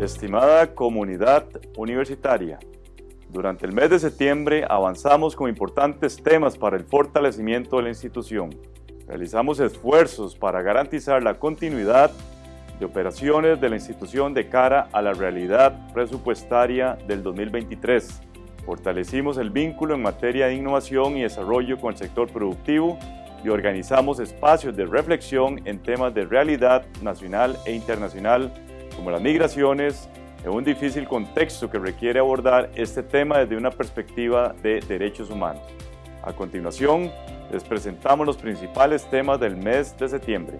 Estimada comunidad universitaria, durante el mes de septiembre avanzamos con importantes temas para el fortalecimiento de la institución. Realizamos esfuerzos para garantizar la continuidad de operaciones de la institución de cara a la realidad presupuestaria del 2023. Fortalecimos el vínculo en materia de innovación y desarrollo con el sector productivo y organizamos espacios de reflexión en temas de realidad nacional e internacional como las migraciones, en un difícil contexto que requiere abordar este tema desde una perspectiva de derechos humanos. A continuación, les presentamos los principales temas del mes de septiembre.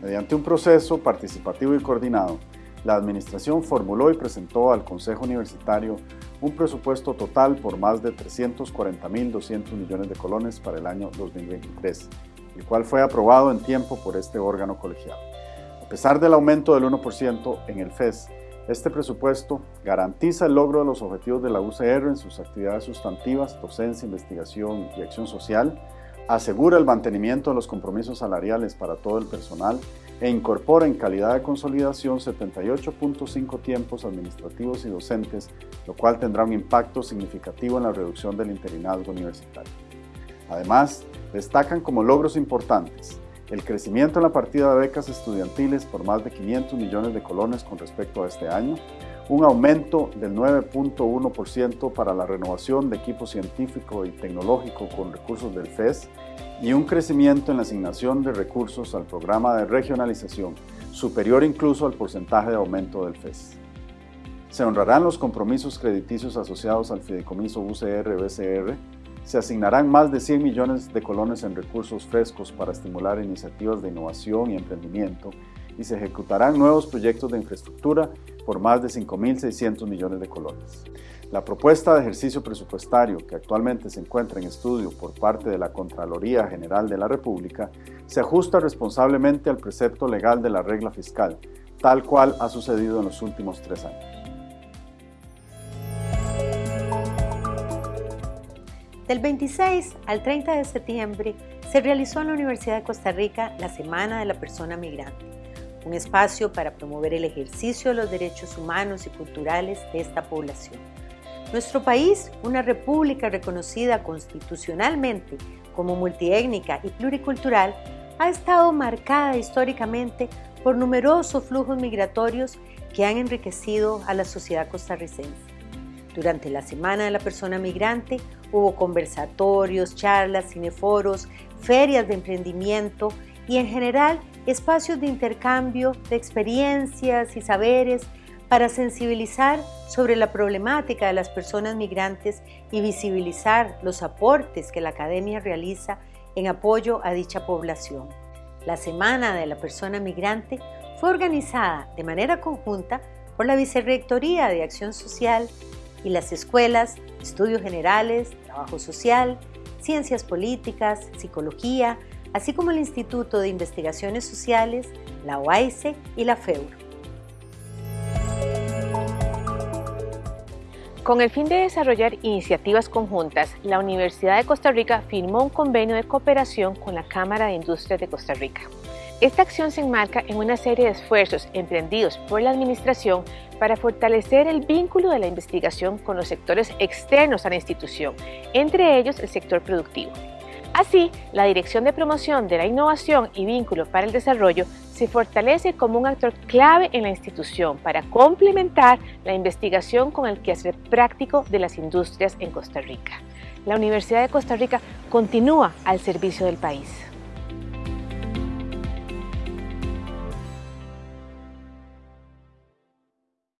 Mediante un proceso participativo y coordinado, la Administración formuló y presentó al Consejo Universitario un presupuesto total por más de 340.200 millones de colones para el año 2023, el cual fue aprobado en tiempo por este órgano colegiado. A pesar del aumento del 1% en el FES, este presupuesto garantiza el logro de los objetivos de la UCR en sus actividades sustantivas, docencia, investigación y acción social, asegura el mantenimiento de los compromisos salariales para todo el personal e incorpora en calidad de consolidación 78.5 tiempos administrativos y docentes, lo cual tendrá un impacto significativo en la reducción del interinazgo universitario. Además, destacan como logros importantes el crecimiento en la partida de becas estudiantiles por más de 500 millones de colones con respecto a este año, un aumento del 9.1% para la renovación de equipo científico y tecnológico con recursos del FES y un crecimiento en la asignación de recursos al programa de regionalización, superior incluso al porcentaje de aumento del FES. Se honrarán los compromisos crediticios asociados al fideicomiso UCR-BCR se asignarán más de 100 millones de colones en recursos frescos para estimular iniciativas de innovación y emprendimiento y se ejecutarán nuevos proyectos de infraestructura por más de 5.600 millones de colones. La propuesta de ejercicio presupuestario que actualmente se encuentra en estudio por parte de la Contraloría General de la República se ajusta responsablemente al precepto legal de la regla fiscal, tal cual ha sucedido en los últimos tres años. Del 26 al 30 de septiembre se realizó en la Universidad de Costa Rica la Semana de la Persona Migrante, un espacio para promover el ejercicio de los derechos humanos y culturales de esta población. Nuestro país, una república reconocida constitucionalmente como multiétnica y pluricultural, ha estado marcada históricamente por numerosos flujos migratorios que han enriquecido a la sociedad costarricense. Durante la Semana de la Persona Migrante hubo conversatorios, charlas, cineforos, ferias de emprendimiento y en general espacios de intercambio de experiencias y saberes para sensibilizar sobre la problemática de las personas migrantes y visibilizar los aportes que la academia realiza en apoyo a dicha población. La Semana de la Persona Migrante fue organizada de manera conjunta por la Vicerrectoría de Acción Social y las escuelas, estudios generales, trabajo social, ciencias políticas, psicología, así como el Instituto de Investigaciones Sociales, la OAICE y la FEUR. Con el fin de desarrollar iniciativas conjuntas, la Universidad de Costa Rica firmó un convenio de cooperación con la Cámara de Industrias de Costa Rica. Esta acción se enmarca en una serie de esfuerzos emprendidos por la Administración para fortalecer el vínculo de la investigación con los sectores externos a la institución, entre ellos el sector productivo. Así, la Dirección de Promoción de la Innovación y Vínculo para el Desarrollo se fortalece como un actor clave en la institución para complementar la investigación con el quehacer práctico de las industrias en Costa Rica. La Universidad de Costa Rica continúa al servicio del país.